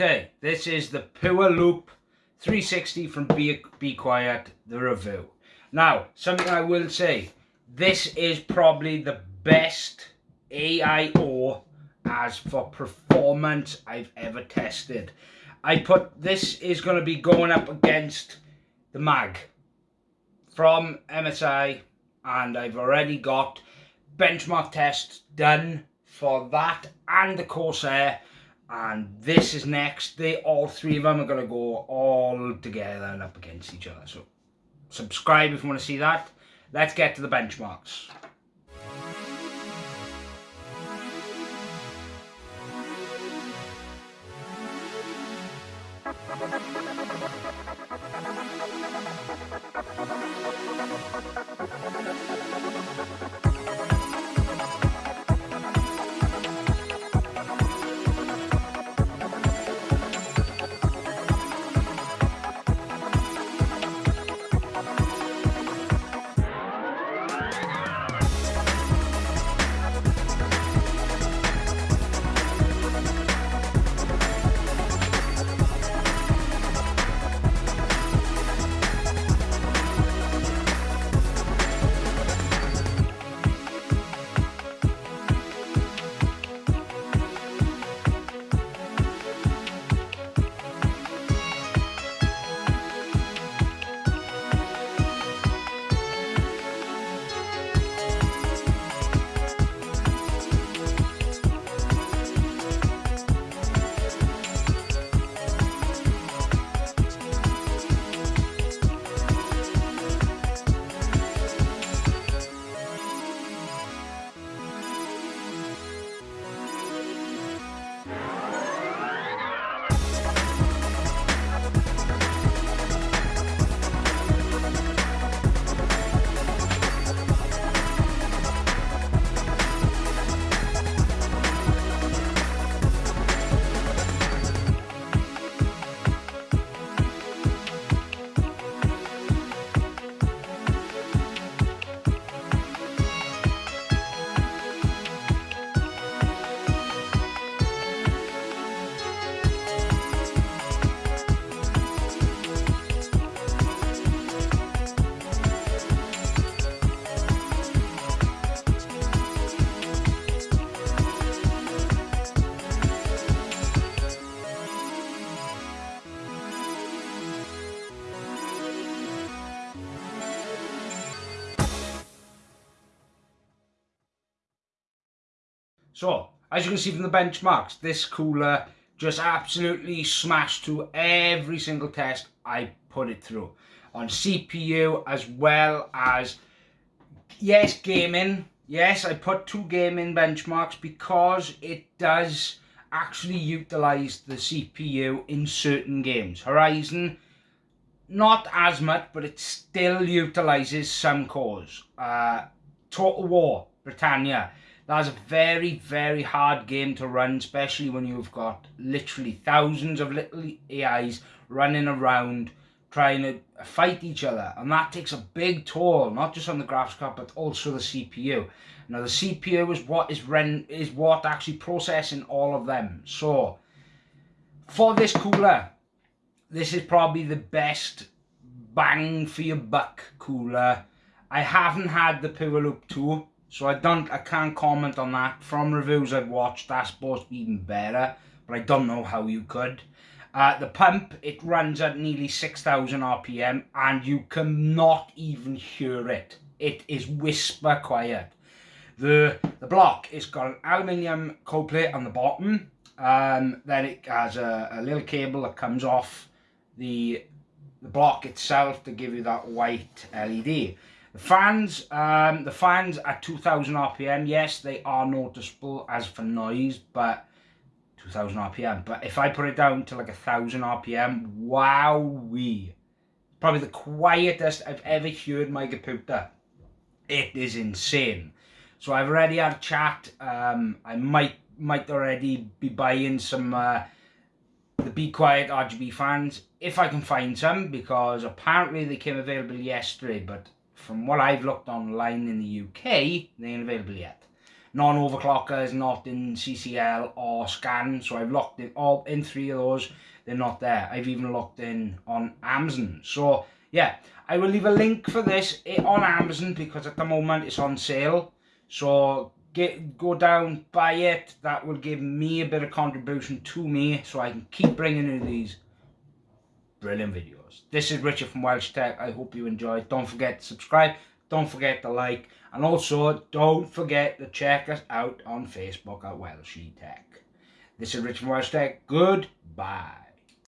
Okay, this is the Pure Loop 360 from Be, Be Quiet, the review. Now, something I will say, this is probably the best AIO as for performance I've ever tested. I put, this is going to be going up against the MAG from MSI and I've already got benchmark tests done for that and the Corsair and this is next. They all three of them are to go all together and up against each other. So subscribe if you want to see that. Let's get to the benchmarks So, as you can see from the benchmarks, this cooler just absolutely smashed through every single test I put it through. On CPU as well as, yes, gaming. Yes, I put two gaming benchmarks because it does actually utilize the CPU in certain games. Horizon, not as much, but it still utilizes some cores. Uh, Total War, Britannia, that's a very, very hard game to run, especially when you've got literally thousands of little AIs running around trying to fight each other. And that takes a big toll, not just on the graphics card, but also the CPU. Now the CPU is what is run is what actually processing all of them. So for this cooler, this is probably the best bang for your buck cooler. I haven't had the Pure Loop 2 so I don't, I can't comment on that. From reviews I've watched, that's supposed to be even better, but I don't know how you could. Uh, the pump, it runs at nearly 6,000 RPM and you cannot even hear it. It is whisper quiet. The, the block, it's got an aluminium cold plate on the bottom. Um, then it has a, a little cable that comes off the, the block itself to give you that white LED. The fans, um, the fans at 2000 RPM, yes, they are noticeable as for noise, but 2000 RPM. But if I put it down to like a 1000 RPM, wow, wowee. Probably the quietest I've ever heard my computer. It is insane. So I've already had a chat. Um, I might might already be buying some uh, the Be Quiet RGB fans if I can find some because apparently they came available yesterday but from what I've looked online in the UK, they ain't available yet. non-overclockers, not in CCL or scan. So I've looked in all in three of those. They're not there. I've even looked in on Amazon. So yeah, I will leave a link for this eh, on Amazon because at the moment it's on sale. So get go down, buy it. That will give me a bit of contribution to me so I can keep bringing you these brilliant videos. This is Richard from Welsh Tech. I hope you enjoyed. Don't forget to subscribe. Don't forget to like. And also, don't forget to check us out on Facebook at Welsh Tech. This is Richard from Welsh Tech. Goodbye.